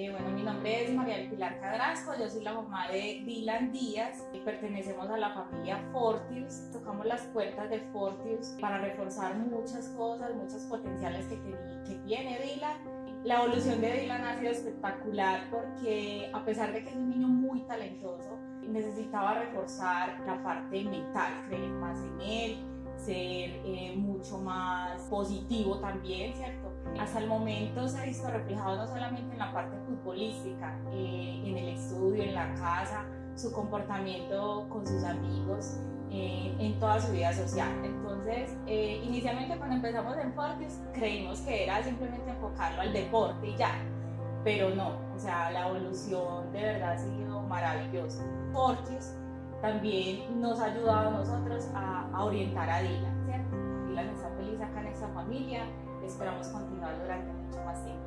Eh, bueno, mi nombre es María Pilar Cadrasco, yo soy la mamá de Dylan Díaz y pertenecemos a la familia Fortius. Tocamos las puertas de Fortius para reforzar muchas cosas, muchos potenciales que, que tiene Dylan. La evolución de Dylan ha sido espectacular porque a pesar de que es un niño muy talentoso, necesitaba reforzar la parte mental, creer más en él, ser eh, mucho más positivo también, ¿cierto? Hasta el momento se ha visto reflejado no solamente en la parte futbolística, eh, en el estudio, en la casa, su comportamiento con sus amigos, eh, en toda su vida social. Entonces, inicialmente cuando empezamos en Fortis, creímos que era simplemente enfocarlo al deporte y ya, pero no, o sea, la evolución de verdad ha sido maravillosa. Fortis también nos ha ayudado a nosotros a, orientar a Dylan, ¿cierto? Dylan está feliz acá en esta familia, esperamos continuar durante mucho más tiempo.